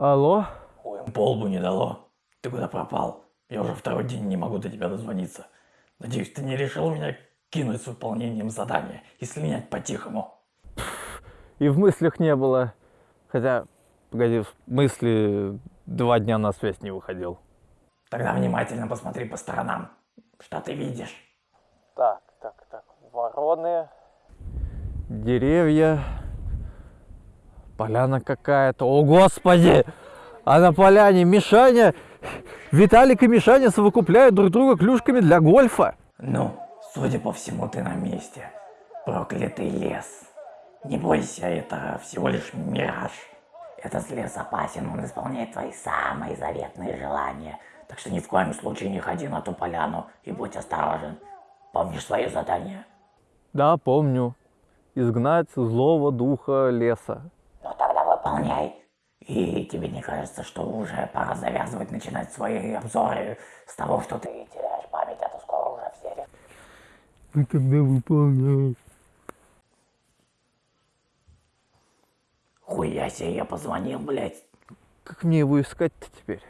Алло? Ой, полбу не дало. Ты куда пропал? Я уже второй день не могу до тебя дозвониться. Надеюсь, ты не решил меня кинуть с выполнением задания и слинять по-тихому. И в мыслях не было. Хотя, погоди, в мысли два дня на связь не выходил. Тогда внимательно посмотри по сторонам. Что ты видишь? Так, так, так. Вороны. Деревья. Поляна какая-то. О, господи! А на поляне Мишаня... Виталик и Мишаня совокупляют друг друга клюшками для гольфа. Ну, судя по всему, ты на месте. Проклятый лес. Не бойся, это всего лишь мираж. Этот лес опасен, он исполняет твои самые заветные желания. Так что ни в коем случае не ходи на ту поляну и будь осторожен. Помнишь свое задание? Да, помню. Изгнать злого духа леса. Выполняй. И тебе не кажется, что уже пора завязывать, начинать свои обзоры с того, что ты теряешь память, а то скоро уже все Ну тогда выполняй. Хуя себе, я позвонил, блядь. Как мне его искать-то теперь?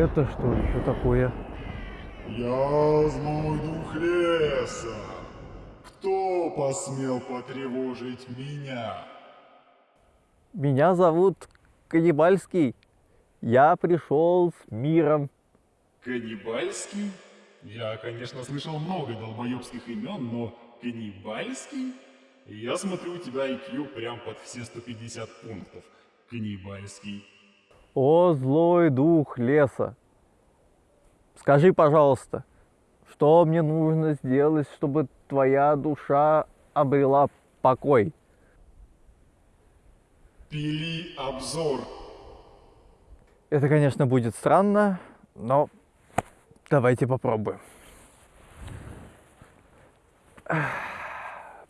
Это что еще такое? Я злой дух леса. Кто посмел потревожить меня? Меня зовут Каннибальский. Я пришел с миром. Каннибальский? Я, конечно, слышал много долбоебских имен, но каннибальский? Я смотрю, у тебя IQ прям под все 150 пунктов. Каннибальский. О, злой дух леса. Скажи, пожалуйста, что мне нужно сделать, чтобы твоя душа обрела покой? Пили обзор. Это, конечно, будет странно, но давайте попробуем.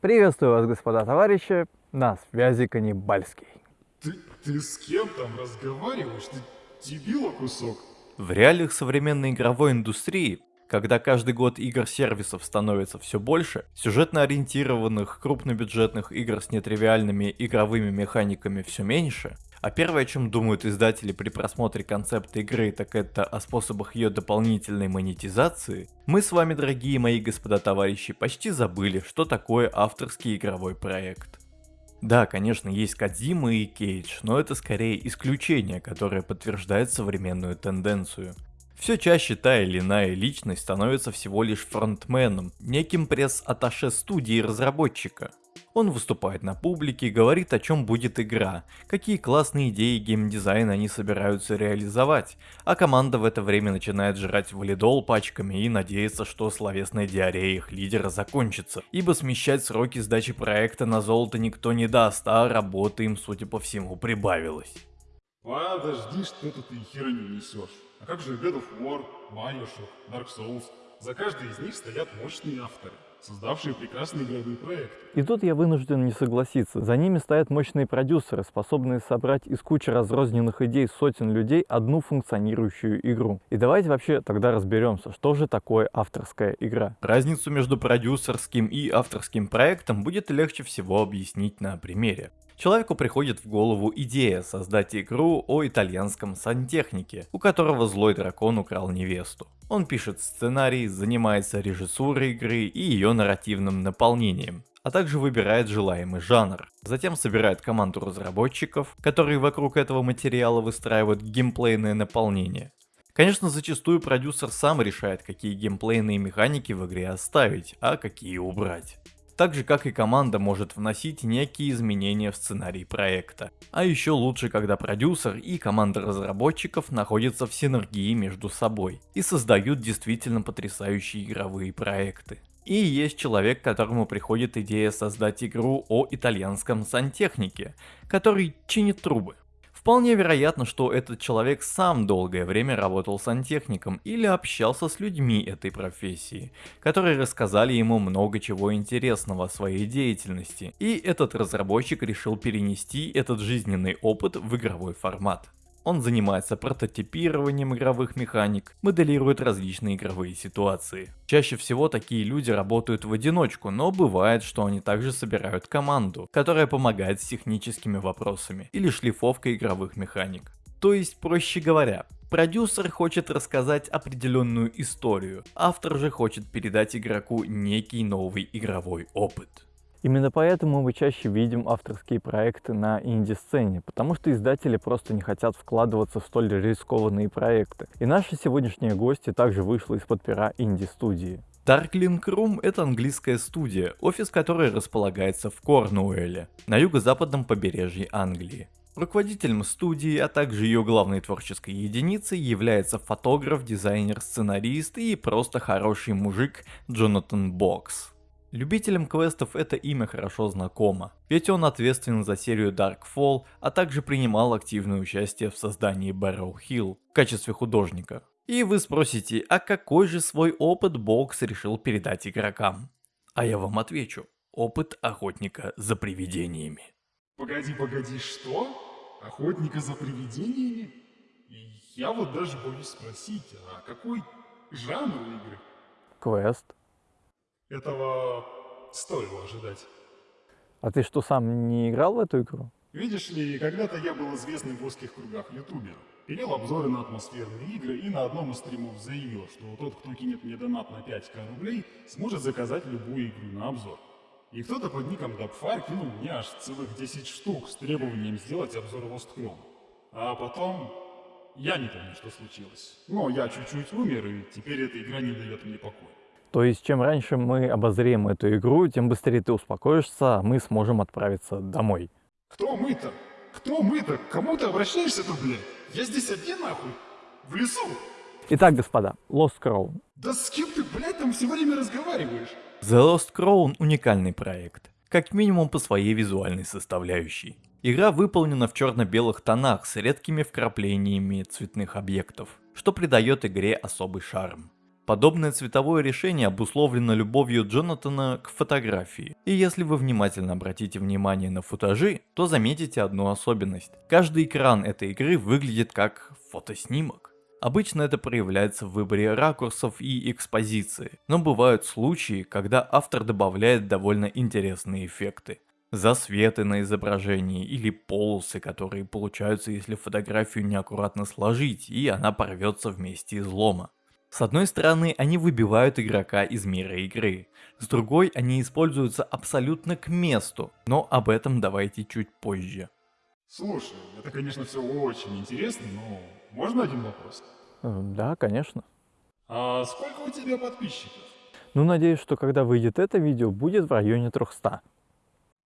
Приветствую вас, господа товарищи, на связи Каннибальский. Ты, ты с кем там разговариваешь? Ты дебила кусок? В реалиях современной игровой индустрии, когда каждый год игр-сервисов становится все больше, сюжетно ориентированных крупнобюджетных игр с нетривиальными игровыми механиками все меньше, а первое, о чем думают издатели при просмотре концепта игры, так это о способах ее дополнительной монетизации, мы с вами, дорогие мои господа товарищи, почти забыли, что такое авторский игровой проект. Да, конечно, есть Кадзима и Кейдж, но это скорее исключение, которое подтверждает современную тенденцию. Все чаще та или иная личность становится всего лишь фронтменом, неким пресс-атташе студии разработчика. Он выступает на публике, говорит о чем будет игра, какие классные идеи геймдизайна они собираются реализовать, а команда в это время начинает жрать валидол пачками и надеется, что словесная диарея их лидера закончится, ибо смещать сроки сдачи проекта на золото никто не даст, а работы им, судя по всему, прибавилось. Подожди, что-то ты херню несешь. А как же God of War, Bioshock, Dark Souls? За каждой из них стоят мощные авторы, создавшие прекрасные игровые проекты. И тут я вынужден не согласиться. За ними стоят мощные продюсеры, способные собрать из кучи разрозненных идей сотен людей одну функционирующую игру. И давайте вообще тогда разберемся, что же такое авторская игра. Разницу между продюсерским и авторским проектом будет легче всего объяснить на примере. Человеку приходит в голову идея создать игру о итальянском сантехнике, у которого злой дракон украл невесту. Он пишет сценарий, занимается режиссурой игры и ее нарративным наполнением, а также выбирает желаемый жанр. Затем собирает команду разработчиков, которые вокруг этого материала выстраивают геймплейное наполнение. Конечно, зачастую продюсер сам решает, какие геймплейные механики в игре оставить, а какие убрать так же как и команда может вносить некие изменения в сценарий проекта. А еще лучше, когда продюсер и команда разработчиков находятся в синергии между собой и создают действительно потрясающие игровые проекты. И есть человек, которому приходит идея создать игру о итальянском сантехнике, который чинит трубы. Вполне вероятно, что этот человек сам долгое время работал сантехником или общался с людьми этой профессии, которые рассказали ему много чего интересного о своей деятельности, и этот разработчик решил перенести этот жизненный опыт в игровой формат. Он занимается прототипированием игровых механик, моделирует различные игровые ситуации. Чаще всего такие люди работают в одиночку, но бывает, что они также собирают команду, которая помогает с техническими вопросами или шлифовкой игровых механик. То есть, проще говоря, продюсер хочет рассказать определенную историю, автор же хочет передать игроку некий новый игровой опыт. Именно поэтому мы чаще видим авторские проекты на инди-сцене, потому что издатели просто не хотят вкладываться в столь рискованные проекты. И наши сегодняшние гости также вышла из-под пера инди-студии. Darkling Room — это английская студия, офис которой располагается в Корнуэлле, на юго-западном побережье Англии. Руководителем студии, а также ее главной творческой единицей является фотограф, дизайнер, сценарист и просто хороший мужик Джонатан Бокс. Любителям квестов это имя хорошо знакомо, ведь он ответственен за серию Darkfall, а также принимал активное участие в создании Barrow Hill в качестве художника. И вы спросите, а какой же свой опыт Бокс решил передать игрокам? А я вам отвечу, опыт охотника за привидениями. Погоди, погоди, что? Охотника за привидениями? Я вот даже боюсь спросить, а какой жанр игры? Квест. Этого стоило ожидать. А ты что, сам не играл в эту игру? Видишь ли, когда-то я был известным в узких кругах ютубером. Пилил обзоры на атмосферные игры и на одном из стримов заявил, что тот, кто кинет мне донат на 5к рублей, сможет заказать любую игру на обзор. И кто-то под ником Dubfire кинул мне аж целых 10 штук с требованием сделать обзор Lost Chrome. А потом... Я не помню, что случилось. Но я чуть-чуть умер, и теперь эта игра не дает мне покоя. То есть, чем раньше мы обозрем эту игру, тем быстрее ты успокоишься, а мы сможем отправиться домой. Кто мы-то? Кто мы-то? К кому ты обращаешься-то, блядь? Я здесь один, нахуй? В лесу? Итак, господа, Lost Crown. Да с кем ты, блядь, там все время разговариваешь? The Lost Crown уникальный проект, как минимум по своей визуальной составляющей. Игра выполнена в черно-белых тонах с редкими вкраплениями цветных объектов, что придает игре особый шарм. Подобное цветовое решение обусловлено любовью Джонатана к фотографии. И если вы внимательно обратите внимание на футажи, то заметите одну особенность. Каждый экран этой игры выглядит как фотоснимок. Обычно это проявляется в выборе ракурсов и экспозиции, но бывают случаи, когда автор добавляет довольно интересные эффекты. Засветы на изображении или полосы, которые получаются, если фотографию неаккуратно сложить, и она порвется вместе излома. С одной стороны, они выбивают игрока из мира игры, с другой, они используются абсолютно к месту, но об этом давайте чуть позже. Слушай, это, конечно, все очень интересно, но можно один вопрос? Да, конечно. А сколько у тебя подписчиков? Ну, надеюсь, что когда выйдет это видео, будет в районе 300.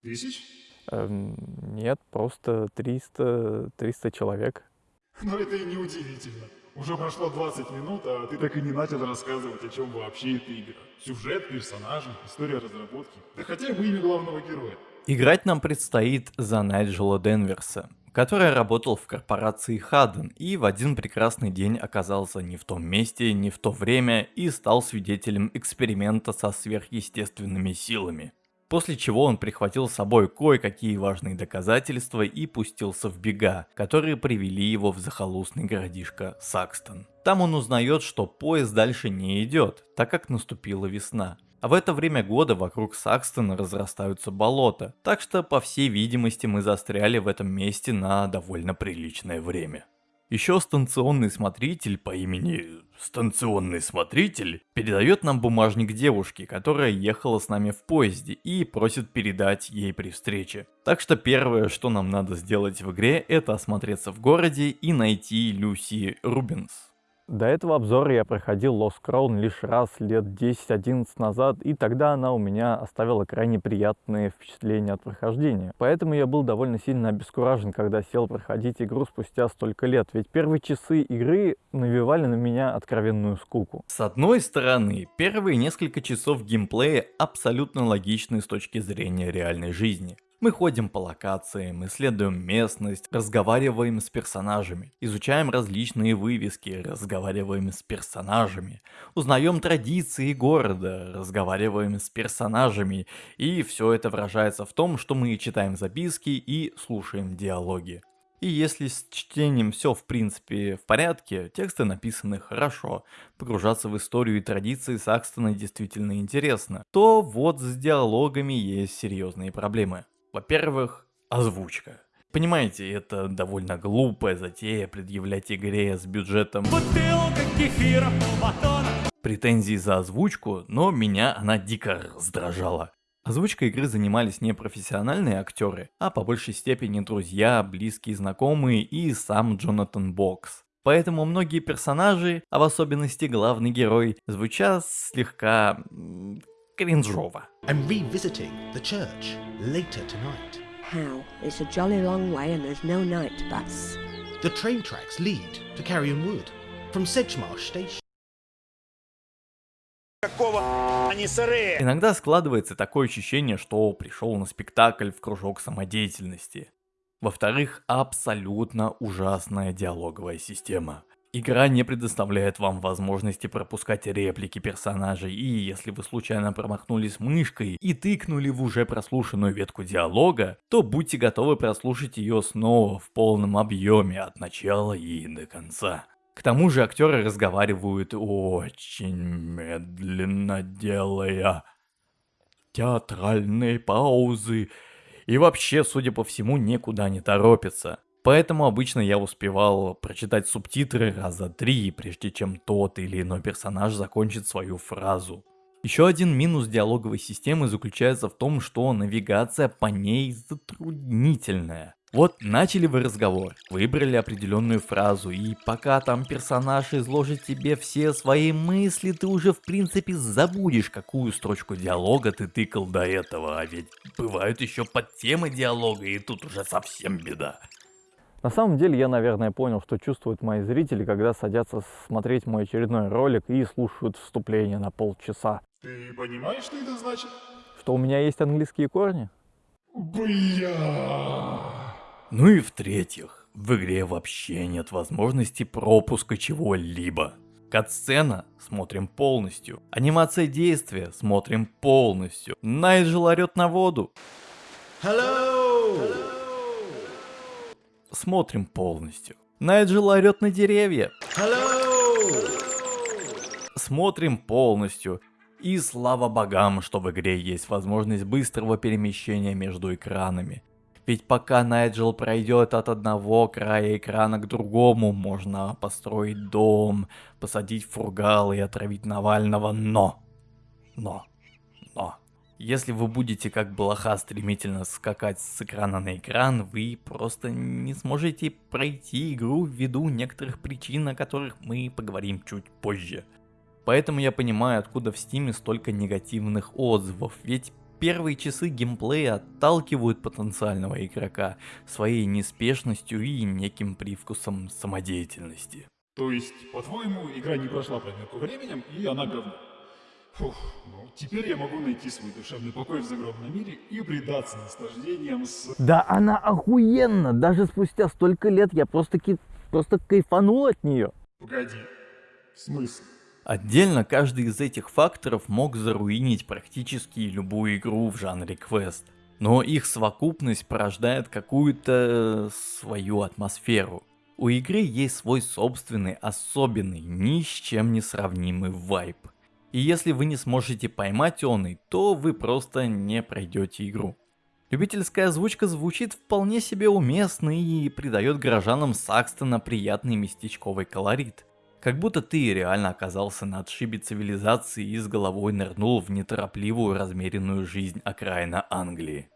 Тысяч? Эм, нет, просто 300, 300 человек. Но это и не удивительно. Уже прошло 20 минут, а ты так и не начал рассказывать, о чем вообще эта игра. Сюжет, персонажи, история разработки. Да хотя бы имя главного героя. Играть нам предстоит за Найджела Денверса, который работал в корпорации Хадден и в один прекрасный день оказался не в том месте, не в то время и стал свидетелем эксперимента со сверхъестественными силами. После чего он прихватил с собой кое-какие важные доказательства и пустился в бега, которые привели его в захолустный городишко Сакстон. Там он узнает, что поезд дальше не идет, так как наступила весна. А в это время года вокруг Сакстона разрастаются болота, так что по всей видимости мы застряли в этом месте на довольно приличное время. Еще станционный смотритель по имени Станционный Смотритель передает нам бумажник девушки, которая ехала с нами в поезде и просит передать ей при встрече. Так что первое, что нам надо сделать в игре, это осмотреться в городе и найти Люси Рубинс. До этого обзора я проходил Lost Crown лишь раз лет 10-11 назад, и тогда она у меня оставила крайне приятные впечатления от прохождения. Поэтому я был довольно сильно обескуражен, когда сел проходить игру спустя столько лет, ведь первые часы игры навевали на меня откровенную скуку. С одной стороны, первые несколько часов геймплея абсолютно логичны с точки зрения реальной жизни. Мы ходим по локациям, исследуем местность, разговариваем с персонажами, изучаем различные вывески, разговариваем с персонажами, узнаем традиции города, разговариваем с персонажами, и все это выражается в том, что мы читаем записки и слушаем диалоги. И если с чтением все в принципе в порядке, тексты написаны хорошо, погружаться в историю и традиции Сакстона действительно интересно, то вот с диалогами есть серьезные проблемы. Во-первых, озвучка. Понимаете, это довольно глупая затея предъявлять игре с бюджетом претензий за озвучку, но меня она дико раздражала. Озвучкой игры занимались не профессиональные актеры, а по большей степени друзья, близкие знакомые и сам Джонатан Бокс. Поэтому многие персонажи, а в особенности главный герой, звучат слегка кринжово. I'm revisiting the church later tonight. How? It's a jolly long way and there's no night bus. The train tracks lead to Carrion Wood from Sedgemarsh Station. Иногда складывается такое ощущение, что пришел на спектакль в кружок самодеятельности. Во-вторых, абсолютно ужасная диалоговая система. Игра не предоставляет вам возможности пропускать реплики персонажей, и если вы случайно промахнулись мышкой и тыкнули в уже прослушанную ветку диалога, то будьте готовы прослушать ее снова в полном объеме от начала и до конца. К тому же актеры разговаривают очень медленно, делая театральные паузы, и вообще, судя по всему, никуда не торопятся. Поэтому обычно я успевал прочитать субтитры раза три, прежде чем тот или иной персонаж закончит свою фразу. Еще один минус диалоговой системы заключается в том, что навигация по ней затруднительная. Вот начали вы разговор, выбрали определенную фразу, и пока там персонаж изложит тебе все свои мысли, ты уже в принципе забудешь, какую строчку диалога ты тыкал до этого, а ведь бывают еще подтемы диалога, и тут уже совсем беда. На самом деле я, наверное, понял, что чувствуют мои зрители, когда садятся смотреть мой очередной ролик и слушают вступление на полчаса. Ты понимаешь, что это значит? Что у меня есть английские корни? Бля. Ну и в-третьих, в игре вообще нет возможности пропуска чего-либо. Катсцена смотрим полностью. Анимация действия смотрим полностью. Найджел орет на воду. Hello! Hello! Смотрим полностью. Найджел орет на деревья. Hello! Смотрим полностью. И слава богам, что в игре есть возможность быстрого перемещения между экранами. Ведь пока Найджел пройдет от одного края экрана к другому, можно построить дом, посадить фургал и отравить Навального, но... Но... Если вы будете как блоха стремительно скакать с экрана на экран, вы просто не сможете пройти игру ввиду некоторых причин, о которых мы поговорим чуть позже. Поэтому я понимаю, откуда в стиме столько негативных отзывов, ведь первые часы геймплея отталкивают потенциального игрока своей неспешностью и неким привкусом самодеятельности. То есть, по-твоему, игра не прошла проверку временем, и она говно? Фух, ну, теперь я могу найти свой душевный покой в загробном мире и предаться наслаждениям с... Да она охуенно! Даже спустя столько лет я просто, ки... просто кайфанул от нее. Погоди, в смысле? Отдельно каждый из этих факторов мог заруинить практически любую игру в жанре квест. Но их совокупность порождает какую-то свою атмосферу. У игры есть свой собственный, особенный, ни с чем не сравнимый вайп. И если вы не сможете поймать он, то вы просто не пройдете игру. Любительская озвучка звучит вполне себе уместно и придает горожанам Сакстона приятный местечковый колорит. Как будто ты реально оказался на отшибе цивилизации и с головой нырнул в неторопливую размеренную жизнь окраина Англии.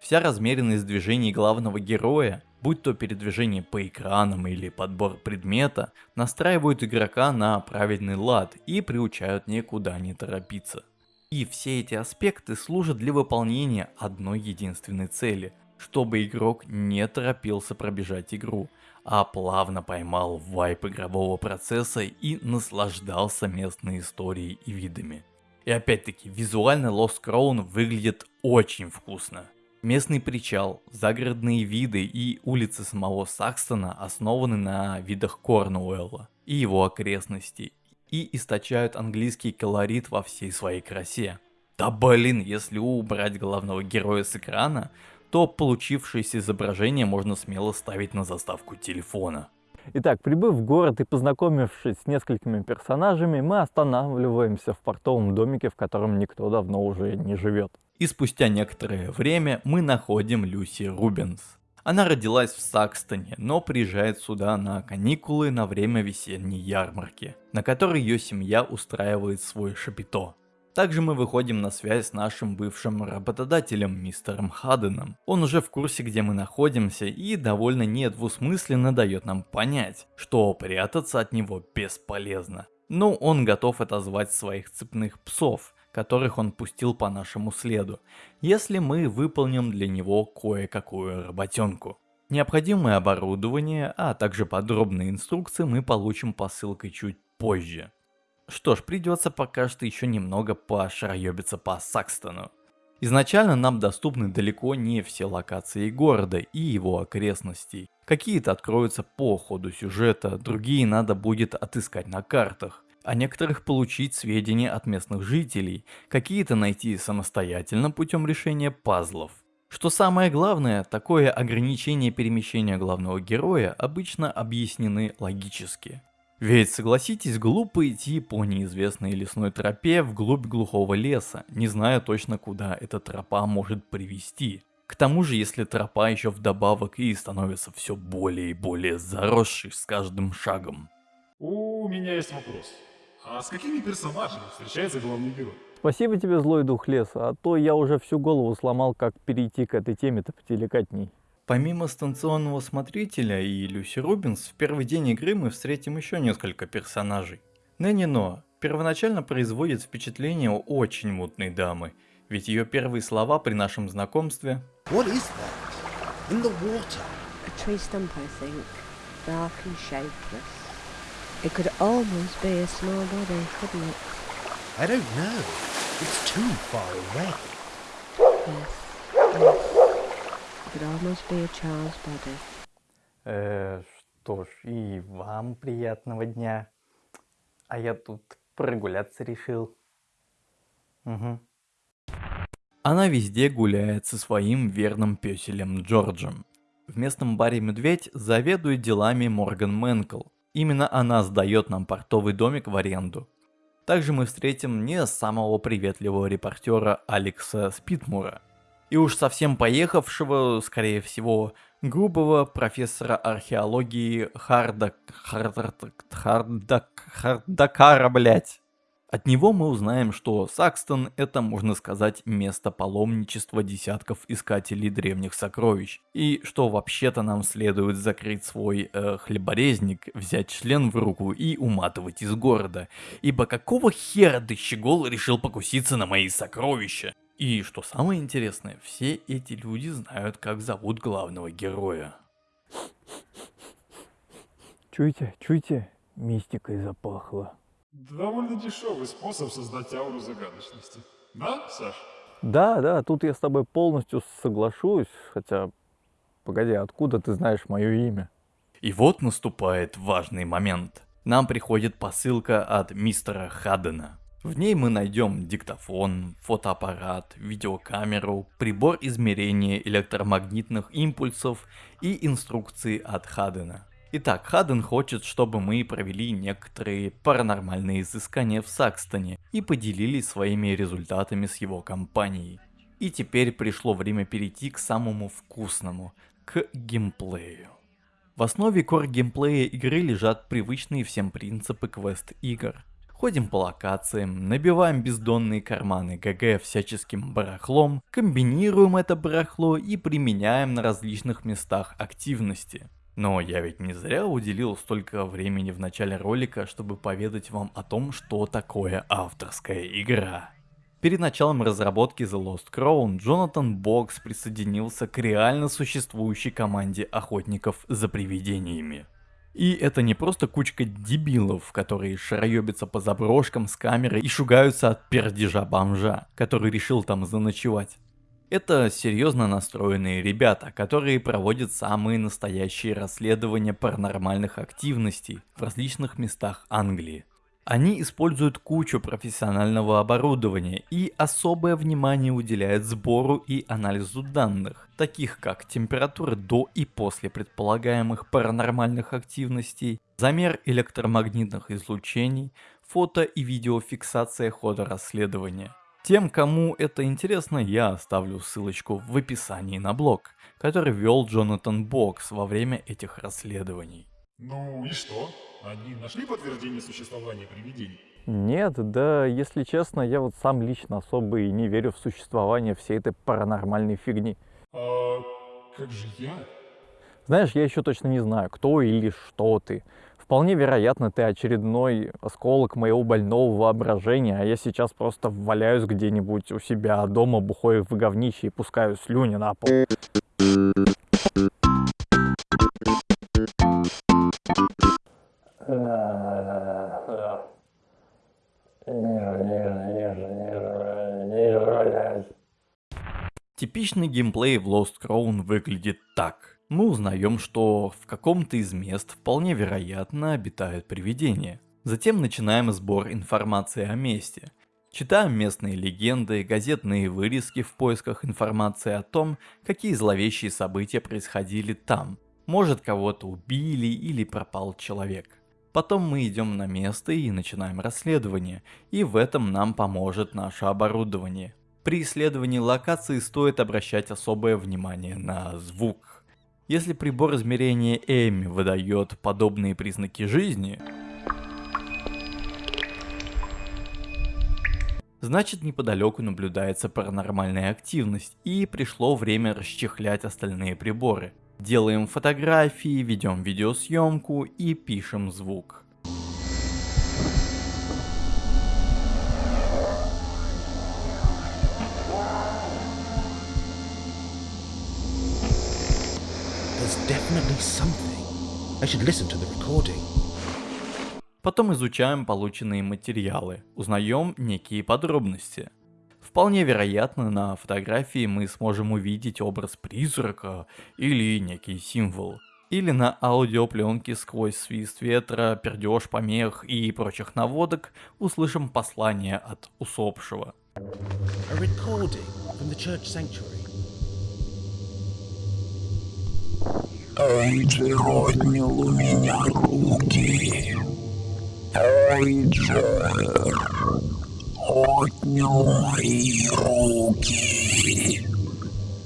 Вся размеренность движений главного героя, будь то передвижение по экранам или подбор предмета, настраивают игрока на правильный лад и приучают никуда не торопиться. И все эти аспекты служат для выполнения одной единственной цели, чтобы игрок не торопился пробежать игру, а плавно поймал вайп игрового процесса и наслаждался местной историей и видами. И опять-таки, визуально Lost Crown выглядит очень вкусно. Местный причал, загородные виды и улицы самого Сакстона основаны на видах Корнуэлла и его окрестностей и источают английский колорит во всей своей красе. Да блин, если убрать главного героя с экрана, то получившееся изображение можно смело ставить на заставку телефона. Итак, прибыв в город и познакомившись с несколькими персонажами, мы останавливаемся в портовом домике, в котором никто давно уже не живет. И спустя некоторое время мы находим Люси Рубенс. Она родилась в Сакстоне, но приезжает сюда на каникулы на время весенней ярмарки, на которой ее семья устраивает свой шапито. Также мы выходим на связь с нашим бывшим работодателем, мистером Хаденом. Он уже в курсе, где мы находимся и довольно недвусмысленно дает нам понять, что прятаться от него бесполезно. Но он готов отозвать своих цепных псов, которых он пустил по нашему следу, если мы выполним для него кое-какую работенку. Необходимое оборудование, а также подробные инструкции мы получим посылкой чуть позже. Что ж, придется пока что еще немного пошароебиться по Сакстону. Изначально нам доступны далеко не все локации города и его окрестностей. Какие-то откроются по ходу сюжета, другие надо будет отыскать на картах о некоторых получить сведения от местных жителей, какие-то найти самостоятельно путем решения пазлов. Что самое главное, такое ограничение перемещения главного героя обычно объяснены логически. Ведь согласитесь, глупо идти по неизвестной лесной тропе вглубь глухого леса, не зная точно куда эта тропа может привести. К тому же, если тропа еще вдобавок и становится все более и более заросшей с каждым шагом. У меня есть вопрос. А с какими персонажами встречается главный герой? Спасибо тебе, злой дух леса, а то я уже всю голову сломал, как перейти к этой теме-то потелекатней. Помимо станционного смотрителя и Люси Рубинс, в первый день игры мы встретим еще несколько персонажей. Нэнни Но первоначально производит впечатление очень мутной дамы, ведь ее первые слова при нашем знакомстве What is that? In the water? A tree stump, I think. Dark and shapeless. It could almost be a small body, couldn't it? I don't know. It's too far away. Yes, yes. It could almost be a child's body. Э, что ж, и вам приятного дня. А я тут прогуляться решил. Угу. Она везде гуляет со своим верным песелем Джорджем. В местном баре «Медведь» заведует делами Морган Мэнкл, Именно она сдает нам портовый домик в аренду. Также мы встретим не самого приветливого репортера Алекса Спитмура. И уж совсем поехавшего, скорее всего, грубого профессора археологии Харда... Харда... Харда... Хардакара, блять. От него мы узнаем, что Сакстон это, можно сказать, место паломничества десятков искателей древних сокровищ. И что вообще-то нам следует закрыть свой э, хлеборезник, взять член в руку и уматывать из города. Ибо какого хера ты, щегол, решил покуситься на мои сокровища? И что самое интересное, все эти люди знают, как зовут главного героя. Чуйте, чуйте, мистикой запахло. Довольно дешевый способ создать ауру загадочности. Да, Саш? Да, да, тут я с тобой полностью соглашусь, хотя, погоди, откуда ты знаешь мое имя? И вот наступает важный момент. Нам приходит посылка от мистера Хаддена. В ней мы найдем диктофон, фотоаппарат, видеокамеру, прибор измерения электромагнитных импульсов и инструкции от Хаддена. Итак, Хаден хочет, чтобы мы провели некоторые паранормальные изыскания в Сакстоне и поделились своими результатами с его компанией. И теперь пришло время перейти к самому вкусному, к геймплею. В основе кор геймплея игры лежат привычные всем принципы квест игр. Ходим по локациям, набиваем бездонные карманы ГГ всяческим барахлом, комбинируем это барахло и применяем на различных местах активности. Но я ведь не зря уделил столько времени в начале ролика, чтобы поведать вам о том, что такое авторская игра. Перед началом разработки The Lost Crown Джонатан Бокс присоединился к реально существующей команде охотников за привидениями. И это не просто кучка дебилов, которые шароебятся по заброшкам с камерой и шугаются от пердежа бомжа, который решил там заночевать. Это серьезно настроенные ребята, которые проводят самые настоящие расследования паранормальных активностей в различных местах Англии. Они используют кучу профессионального оборудования и особое внимание уделяют сбору и анализу данных, таких как температура до и после предполагаемых паранормальных активностей, замер электромагнитных излучений, фото и видеофиксация хода расследования. Тем, кому это интересно, я оставлю ссылочку в описании на блог, который вел Джонатан Бокс во время этих расследований. Ну и что? Они нашли подтверждение существования привидений? Нет, да, если честно, я вот сам лично особо и не верю в существование всей этой паранормальной фигни. А как же я? Знаешь, я еще точно не знаю, кто или что ты. Вполне вероятно, ты очередной осколок моего больного воображения, а я сейчас просто валяюсь где-нибудь у себя дома, бухой в говнище и пускаю слюни на пол. Типичный геймплей в Lost Crown выглядит так. Мы узнаем, что в каком-то из мест вполне вероятно обитают привидения. Затем начинаем сбор информации о месте. Читаем местные легенды, газетные вырезки в поисках информации о том, какие зловещие события происходили там. Может кого-то убили или пропал человек. Потом мы идем на место и начинаем расследование, и в этом нам поможет наше оборудование. При исследовании локации стоит обращать особое внимание на звук. Если прибор измерения Эми выдает подобные признаки жизни, значит неподалеку наблюдается паранормальная активность и пришло время расчехлять остальные приборы. Делаем фотографии, ведем видеосъемку и пишем звук. Потом изучаем полученные материалы, узнаем некие подробности. Вполне вероятно, на фотографии мы сможем увидеть образ призрака или некий символ. Или на аудиопленке сквозь свист ветра, пердеж, помех и прочих наводок услышим послание от усопшего. Sanctuary. Эйджер отнял у меня руки. Эйджер отнял мои руки.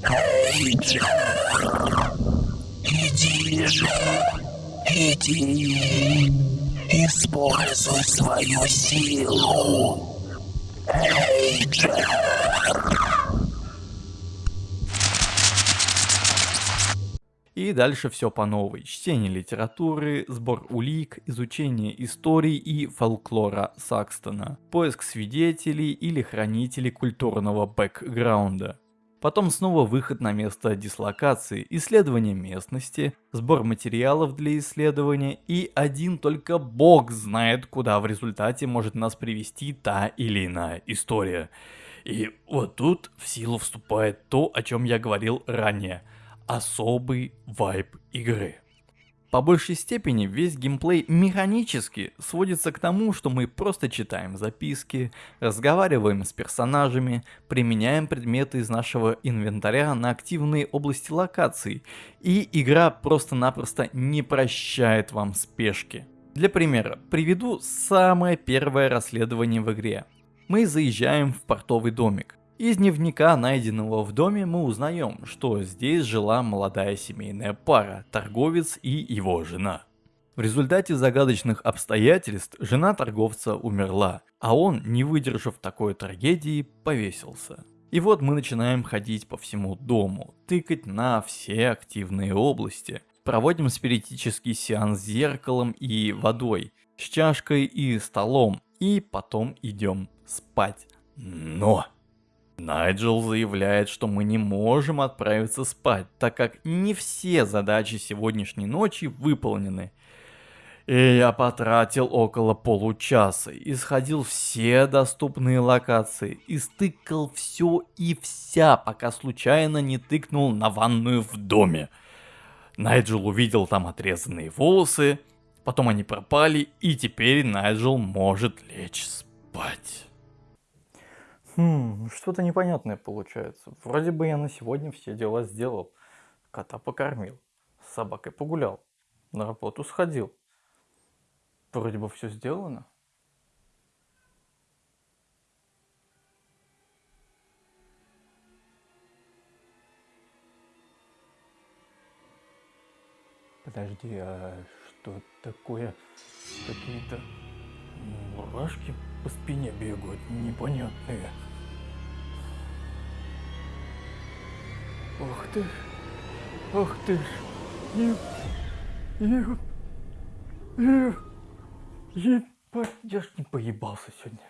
Эйджер, иди же, иди, используй свою силу. Эйджер. И дальше все по новой. Чтение литературы, сбор улик, изучение истории и фолклора Сакстона, поиск свидетелей или хранителей культурного бэкграунда. Потом снова выход на место дислокации, исследование местности, сбор материалов для исследования и один только бог знает, куда в результате может нас привести та или иная история. И вот тут в силу вступает то, о чем я говорил ранее – особый вайб игры. По большей степени весь геймплей механически сводится к тому, что мы просто читаем записки, разговариваем с персонажами, применяем предметы из нашего инвентаря на активные области локаций, и игра просто-напросто не прощает вам спешки. Для примера, приведу самое первое расследование в игре. Мы заезжаем в портовый домик. Из дневника, найденного в доме, мы узнаем, что здесь жила молодая семейная пара, торговец и его жена. В результате загадочных обстоятельств жена торговца умерла, а он, не выдержав такой трагедии, повесился. И вот мы начинаем ходить по всему дому, тыкать на все активные области. Проводим спиритический сеанс с зеркалом и водой, с чашкой и столом, и потом идем спать. Но! Найджел заявляет, что мы не можем отправиться спать, так как не все задачи сегодняшней ночи выполнены. И я потратил около получаса, исходил все доступные локации, и стыкал все и вся, пока случайно не тыкнул на ванную в доме. Найджел увидел там отрезанные волосы, потом они пропали, и теперь Найджел может лечь спать. Хм, что-то непонятное получается. Вроде бы я на сегодня все дела сделал. Кота покормил, с собакой погулял, на работу сходил. Вроде бы все сделано. Подожди, а что такое? Какие-то мурашки по спине бегают, непонятные. Ух ты, ух ты, ж, ё, ё, ё. Ебать, я ж не поебался сегодня.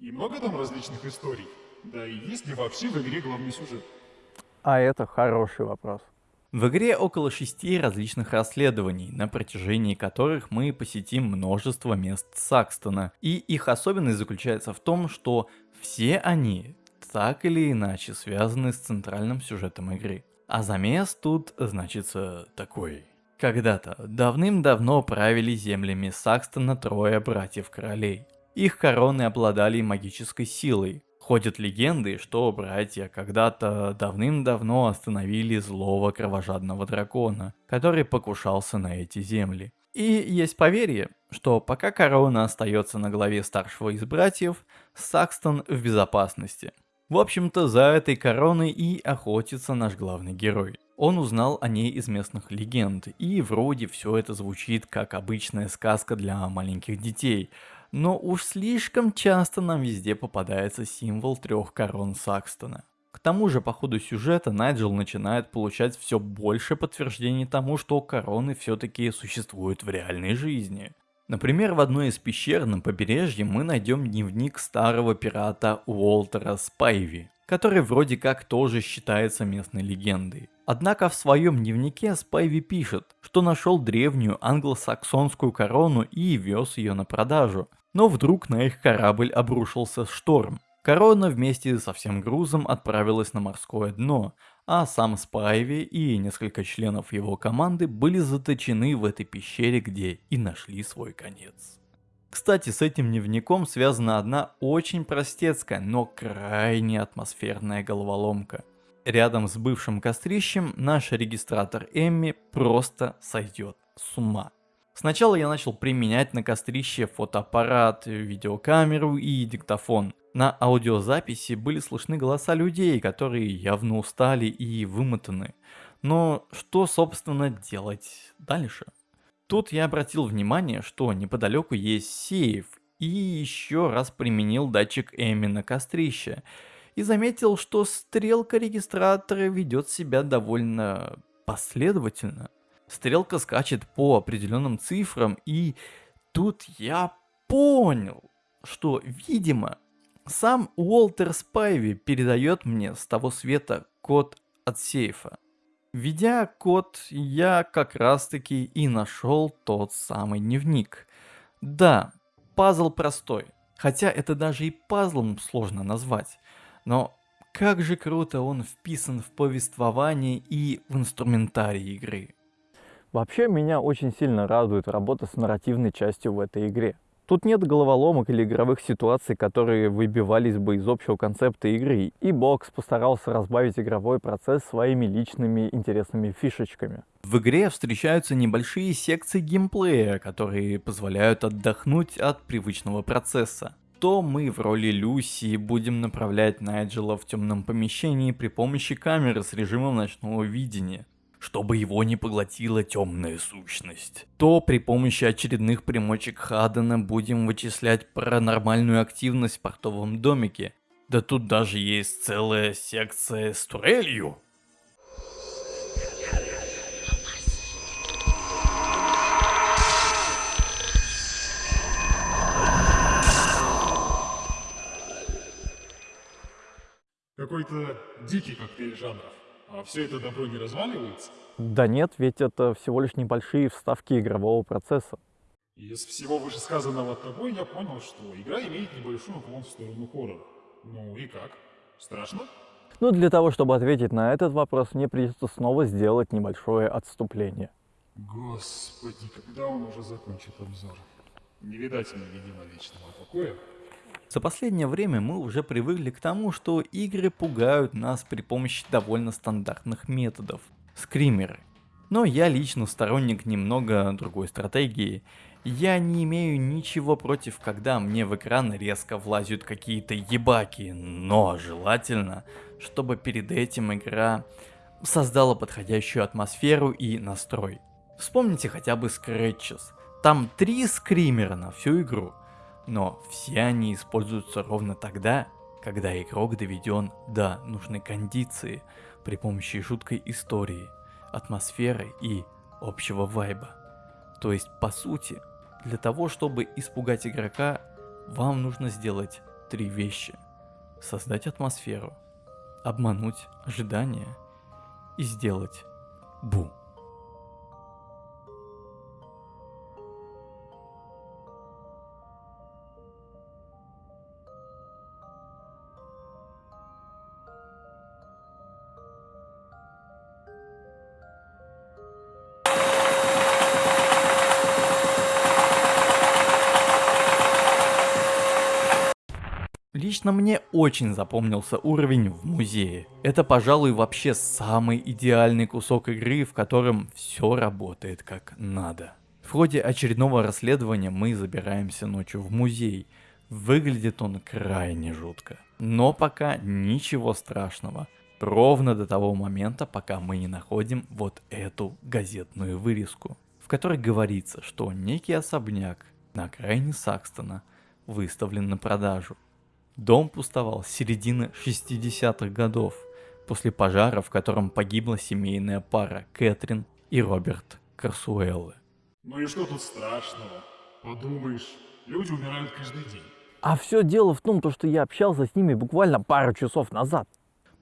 И много там различных историй? Да и есть ли вообще в игре главный сюжет? А это хороший вопрос. В игре около шести различных расследований, на протяжении которых мы посетим множество мест Сакстона. И их особенность заключается в том, что все они так или иначе связаны с центральным сюжетом игры. А замес тут значится такой. Когда-то, давным-давно правили землями Сакстона трое братьев-королей. Их короны обладали магической силой. Ходят легенды, что братья когда-то давным-давно остановили злого кровожадного дракона, который покушался на эти земли. И есть поверье, что пока корона остается на главе старшего из братьев, Сакстон в безопасности. В общем-то, за этой короной и охотится наш главный герой. Он узнал о ней из местных легенд, и вроде все это звучит как обычная сказка для маленьких детей. Но уж слишком часто нам везде попадается символ трех корон Сакстона. К тому же по ходу сюжета Найджел начинает получать все больше подтверждений тому, что короны все-таки существуют в реальной жизни. Например, в одной из пещер на побережье мы найдем дневник старого пирата Уолтера Спайви, который вроде как тоже считается местной легендой. Однако в своем дневнике Спайви пишет, что нашел древнюю англосаксонскую корону и вез ее на продажу. Но вдруг на их корабль обрушился шторм. Корона вместе со всем грузом отправилась на морское дно, а сам Спайви и несколько членов его команды были заточены в этой пещере, где и нашли свой конец. Кстати, с этим дневником связана одна очень простецкая, но крайне атмосферная головоломка. Рядом с бывшим кострищем наш регистратор Эмми просто сойдет с ума. Сначала я начал применять на кострище фотоаппарат, видеокамеру и диктофон. На аудиозаписи были слышны голоса людей, которые явно устали и вымотаны. Но что, собственно, делать дальше? Тут я обратил внимание, что неподалеку есть сейф, и еще раз применил датчик Эми на кострище, и заметил, что стрелка регистратора ведет себя довольно последовательно. Стрелка скачет по определенным цифрам, и тут я понял, что, видимо, сам Уолтер Спайви передает мне с того света код от сейфа. Введя код, я как раз таки и нашел тот самый дневник. Да, пазл простой, хотя это даже и пазлом сложно назвать. Но как же круто он вписан в повествование и в инструментарий игры. Вообще меня очень сильно радует работа с нарративной частью в этой игре. Тут нет головоломок или игровых ситуаций, которые выбивались бы из общего концепта игры, и Бокс постарался разбавить игровой процесс своими личными интересными фишечками. В игре встречаются небольшие секции геймплея, которые позволяют отдохнуть от привычного процесса. То мы в роли Люси будем направлять Найджела в темном помещении при помощи камеры с режимом ночного видения. Чтобы его не поглотила темная сущность, то при помощи очередных примочек Хадена будем вычислять паранормальную активность в портовом домике. Да тут даже есть целая секция с турелью. Какой-то дикий коктейль жанров. А все это добро не разваливается? Да нет, ведь это всего лишь небольшие вставки игрового процесса. Из всего вышесказанного тобой я понял, что игра имеет небольшой уклон в сторону хоррора. Ну и как? Страшно? Но для того, чтобы ответить на этот вопрос, мне придется снова сделать небольшое отступление. Господи, когда он уже закончит обзор? Не видать мне, видимо, вечного покоя. За последнее время мы уже привыкли к тому, что игры пугают нас при помощи довольно стандартных методов. Скримеры. Но я лично сторонник немного другой стратегии. Я не имею ничего против, когда мне в экран резко влазят какие-то ебаки, но желательно, чтобы перед этим игра создала подходящую атмосферу и настрой. Вспомните хотя бы Scratches. Там три скримера на всю игру. Но все они используются ровно тогда, когда игрок доведен до нужной кондиции при помощи жуткой истории, атмосферы и общего вайба. То есть, по сути, для того, чтобы испугать игрока, вам нужно сделать три вещи. Создать атмосферу, обмануть ожидания и сделать бум. Лично мне очень запомнился уровень в музее. Это, пожалуй, вообще самый идеальный кусок игры, в котором все работает как надо. В ходе очередного расследования мы забираемся ночью в музей. Выглядит он крайне жутко. Но пока ничего страшного. Ровно до того момента, пока мы не находим вот эту газетную вырезку, в которой говорится, что некий особняк на окраине Сакстона выставлен на продажу. Дом пустовал с середины 60-х годов, после пожара, в котором погибла семейная пара Кэтрин и Роберт Карсуэллы. Ну и что тут страшного? Подумаешь, люди умирают каждый день. А все дело в том, то, что я общался с ними буквально пару часов назад.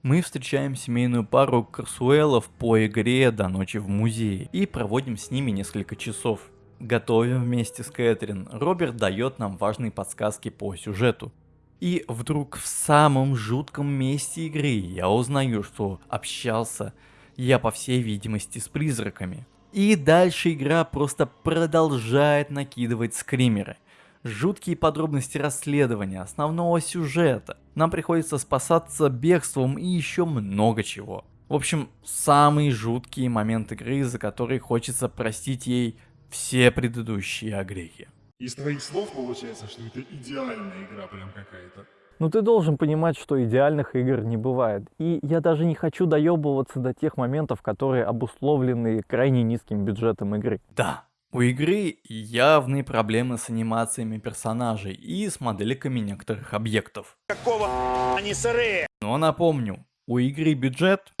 Мы встречаем семейную пару Карсуэллов по игре до ночи в музее и проводим с ними несколько часов. Готовим вместе с Кэтрин, Роберт дает нам важные подсказки по сюжету. И вдруг в самом жутком месте игры я узнаю, что общался я по всей видимости с призраками. И дальше игра просто продолжает накидывать скримеры. Жуткие подробности расследования, основного сюжета. Нам приходится спасаться бегством и еще много чего. В общем, самый жуткий момент игры, за который хочется простить ей все предыдущие огрехи. Из твоих слов получается, что это идеальная игра прям какая-то. Но ты должен понимать, что идеальных игр не бывает. И я даже не хочу доебываться до тех моментов, которые обусловлены крайне низким бюджетом игры. Да, у игры явные проблемы с анимациями персонажей и с модельками некоторых объектов. Какого они сырые? Но напомню, у игры бюджет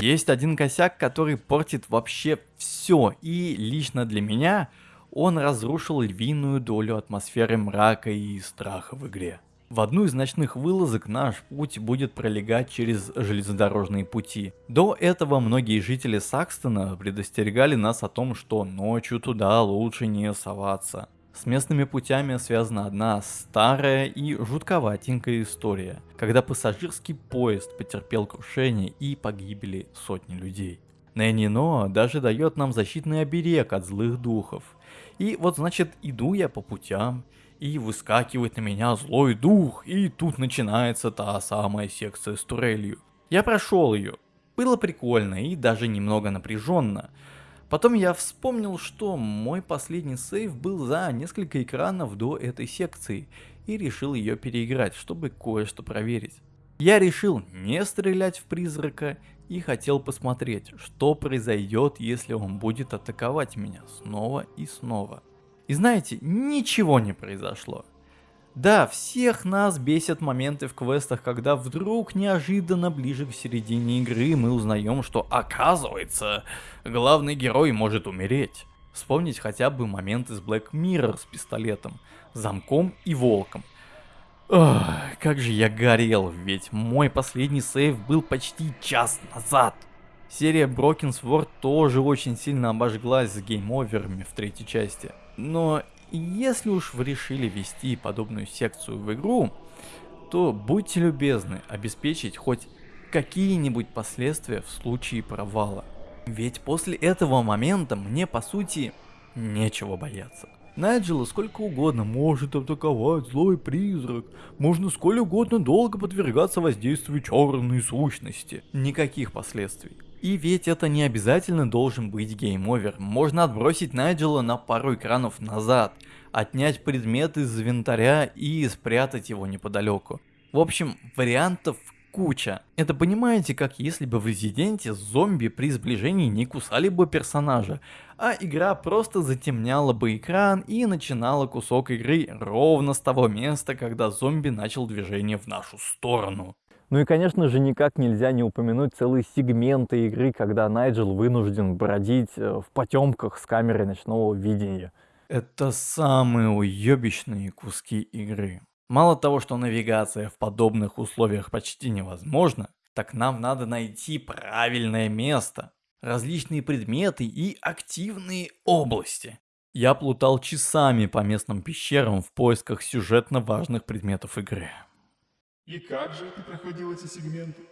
есть один косяк, который портит вообще все, и лично для меня он разрушил львиную долю атмосферы мрака и страха в игре. В одну из ночных вылазок наш путь будет пролегать через железнодорожные пути. До этого многие жители Сакстона предостерегали нас о том, что ночью туда лучше не соваться. С местными путями связана одна старая и жутковатенькая история, когда пассажирский поезд потерпел крушение и погибли сотни людей. Нэнни Но даже дает нам защитный оберег от злых духов. И вот значит иду я по путям, и выскакивает на меня злой дух, и тут начинается та самая секция с турелью. Я прошел ее. Было прикольно и даже немного напряженно, Потом я вспомнил, что мой последний сейв был за несколько экранов до этой секции и решил ее переиграть, чтобы кое-что проверить. Я решил не стрелять в призрака и хотел посмотреть, что произойдет, если он будет атаковать меня снова и снова. И знаете, ничего не произошло. Да, всех нас бесят моменты в квестах, когда вдруг неожиданно ближе к середине игры мы узнаем, что оказывается, главный герой может умереть. Вспомнить хотя бы момент из Black Mirror с пистолетом, замком и волком. Ох, как же я горел, ведь мой последний сейв был почти час назад. Серия Broken Sword тоже очень сильно обожглась с гейм-оверами в третьей части. Но если уж вы решили вести подобную секцию в игру, то будьте любезны обеспечить хоть какие-нибудь последствия в случае провала. Ведь после этого момента мне по сути нечего бояться. Найджела сколько угодно может атаковать злой призрак, можно сколь угодно долго подвергаться воздействию черной сущности. Никаких последствий. И ведь это не обязательно должен быть game over. Можно отбросить Найджела на пару экранов назад, отнять предмет из инвентаря и спрятать его неподалеку. В общем, вариантов куча. Это понимаете, как если бы в Резиденте зомби при сближении не кусали бы персонажа, а игра просто затемняла бы экран и начинала кусок игры ровно с того места, когда зомби начал движение в нашу сторону. Ну и, конечно же, никак нельзя не упомянуть целые сегменты игры, когда Найджел вынужден бродить э, в потемках с камерой ночного видения. Это самые уебищные куски игры. Мало того, что навигация в подобных условиях почти невозможна, так нам надо найти правильное место, различные предметы и активные области. Я плутал часами по местным пещерам в поисках сюжетно важных предметов игры. И как же ты проходил эти сегменты?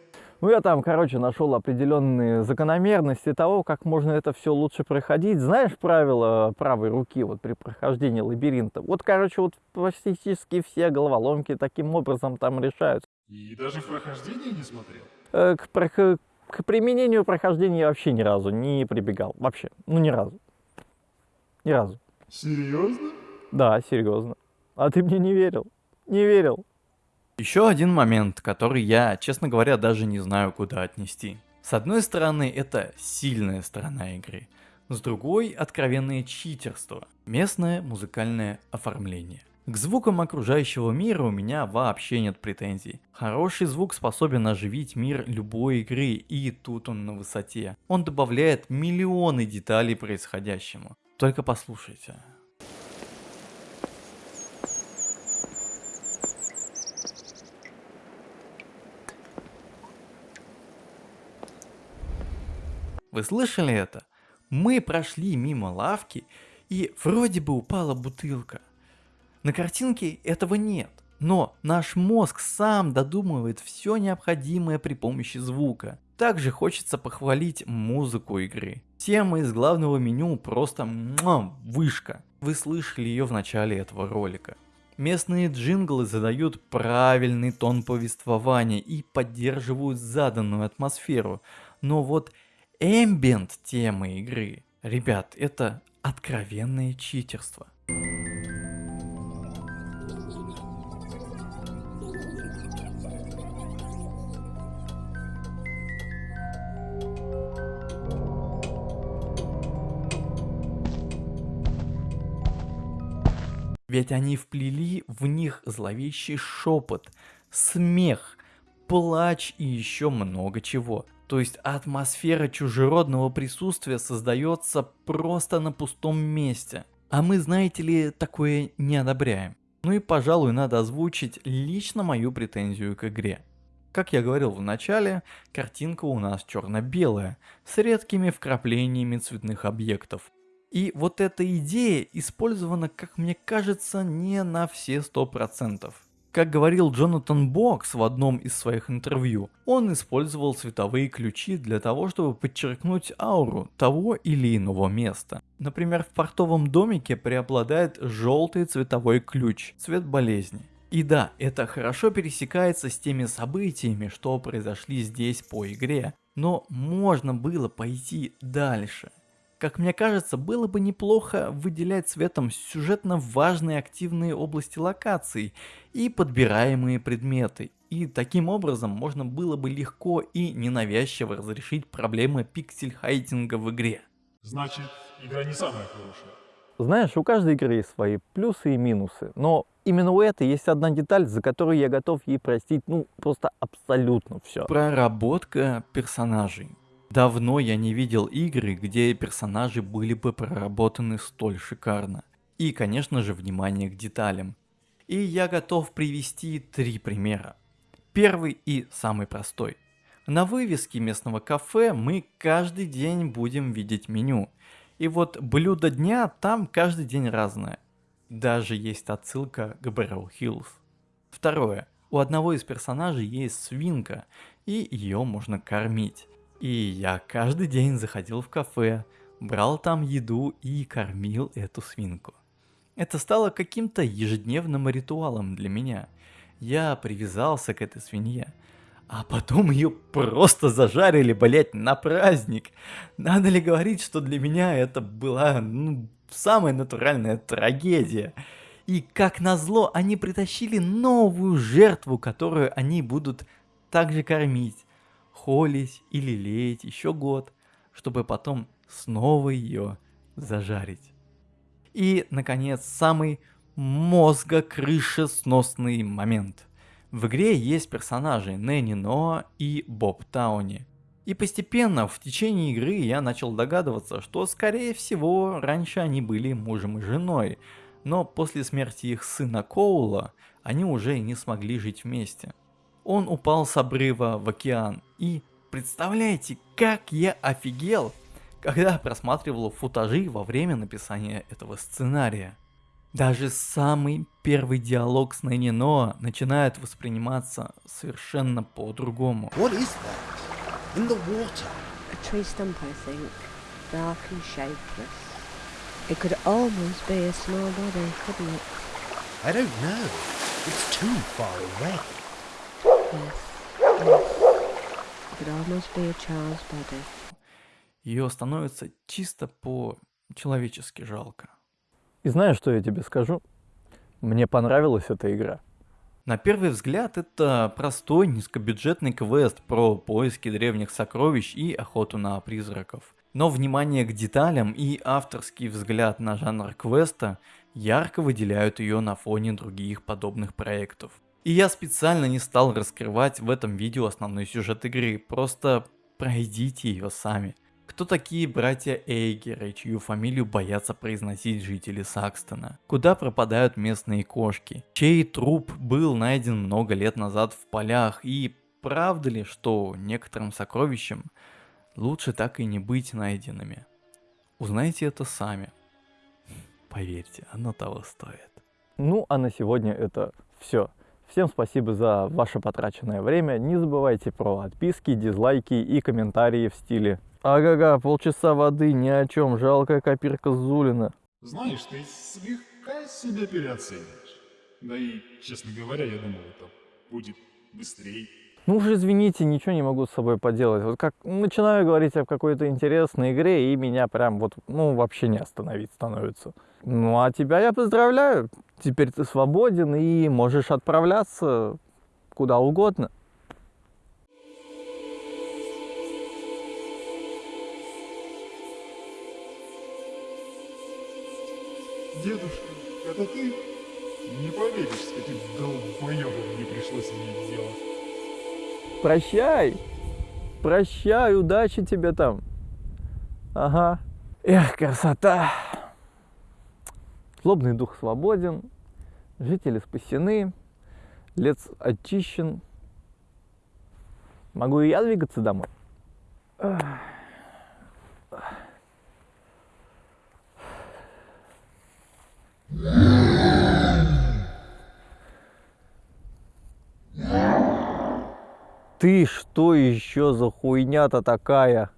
Ну, я там, короче, нашел определенные закономерности того, как можно это все лучше проходить. Знаешь правила правой руки вот при прохождении лабиринта? Вот, короче, вот практически все головоломки таким образом там решаются. И даже в прохождении не смотрел? Э, к, к, к применению прохождения я вообще ни разу не прибегал. Вообще. Ну, ни разу. Ни разу. Серьезно? Да, серьезно. А ты мне не верил? Не верил. Еще один момент, который я, честно говоря, даже не знаю, куда отнести. С одной стороны, это сильная сторона игры. С другой, откровенное читерство. Местное музыкальное оформление. К звукам окружающего мира у меня вообще нет претензий. Хороший звук способен оживить мир любой игры, и тут он на высоте. Он добавляет миллионы деталей происходящему. Только послушайте. Вы слышали это? Мы прошли мимо лавки, и вроде бы упала бутылка. На картинке этого нет, но наш мозг сам додумывает все необходимое при помощи звука. Также хочется похвалить музыку игры. Тема из главного меню просто муа, вышка. Вы слышали ее в начале этого ролика. Местные джинглы задают правильный тон повествования и поддерживают заданную атмосферу. Но вот Эмбиент темы игры. Ребят, это откровенное читерство. Ведь они вплели в них зловещий шепот, смех, плач и еще много чего. То есть атмосфера чужеродного присутствия создается просто на пустом месте. А мы, знаете ли, такое не одобряем. Ну и, пожалуй, надо озвучить лично мою претензию к игре. Как я говорил в начале, картинка у нас черно-белая, с редкими вкраплениями цветных объектов. И вот эта идея использована, как мне кажется, не на все 100%. Как говорил Джонатан Бокс в одном из своих интервью, он использовал цветовые ключи для того, чтобы подчеркнуть ауру того или иного места. Например, в портовом домике преобладает желтый цветовой ключ, цвет болезни. И да, это хорошо пересекается с теми событиями, что произошли здесь по игре, но можно было пойти дальше. Как мне кажется, было бы неплохо выделять цветом сюжетно важные активные области локаций и подбираемые предметы. И таким образом можно было бы легко и ненавязчиво разрешить проблемы пиксель-хайдинга в игре. Значит, игра не самая хорошая. Знаешь, у каждой игры есть свои плюсы и минусы, но именно у этой есть одна деталь, за которую я готов ей простить, ну, просто абсолютно все. Проработка персонажей. Давно я не видел игры, где персонажи были бы проработаны столь шикарно. И, конечно же, внимание к деталям. И я готов привести три примера. Первый и самый простой. На вывеске местного кафе мы каждый день будем видеть меню. И вот блюдо дня там каждый день разное. Даже есть отсылка к Бэрроу Хиллз. Второе. У одного из персонажей есть свинка, и ее можно кормить. И я каждый день заходил в кафе, брал там еду и кормил эту свинку. Это стало каким-то ежедневным ритуалом для меня. Я привязался к этой свинье. А потом ее просто зажарили, блять, на праздник. Надо ли говорить, что для меня это была ну, самая натуральная трагедия. И как назло, они притащили новую жертву, которую они будут также кормить, холить и лелеять еще год, чтобы потом снова ее зажарить. И, наконец, самый мозгокрышесносный момент. В игре есть персонажи Нэнни Ноа и Боб Тауни. И постепенно в течение игры я начал догадываться, что скорее всего раньше они были мужем и женой, но после смерти их сына Коула они уже не смогли жить вместе. Он упал с обрыва в океан и представляете, как я офигел, когда просматривал футажи во время написания этого сценария. Даже самый первый диалог с Нэнни Ноа начинает восприниматься совершенно по-другому. What is that? In the water. A tree stump, I think, dark and shapeless. It could almost be a small body, couldn't it? I don't know. It's too far away. Yes, yes. Ее становится чисто по-человечески жалко. И знаешь, что я тебе скажу? Мне понравилась эта игра. На первый взгляд это простой низкобюджетный квест про поиски древних сокровищ и охоту на призраков. Но внимание к деталям и авторский взгляд на жанр квеста ярко выделяют ее на фоне других подобных проектов. И я специально не стал раскрывать в этом видео основной сюжет игры, просто пройдите ее сами. Кто такие братья Эйгеры, чью фамилию боятся произносить жители Сакстона? Куда пропадают местные кошки? Чей труп был найден много лет назад в полях? И правда ли, что некоторым сокровищам лучше так и не быть найденными? Узнайте это сами. Поверьте, оно того стоит. Ну, а на сегодня это все. Всем спасибо за ваше потраченное время. Не забывайте про отписки, дизлайки и комментарии в стиле Ага-га, полчаса воды, ни о чем, жалкая копирка Зулина. Знаешь, ты слегка себя переоцениваешь. Да и, честно говоря, я думал, это будет быстрее. Ну уж извините, ничего не могу с собой поделать. Вот как начинаю говорить о какой-то интересной игре, и меня прям вот, ну, вообще не остановить становится. Ну, а тебя я поздравляю. Теперь ты свободен и можешь отправляться куда угодно. Дедушка, это ты? Не поверишь, с каким долбоебом мне пришлось иметь дело. Прощай. Прощай, удачи тебе там. Ага. Эх, красота. Злобный дух свободен, жители спасены, лес очищен. Могу и я двигаться домой? Ты что еще за хуйня-то такая?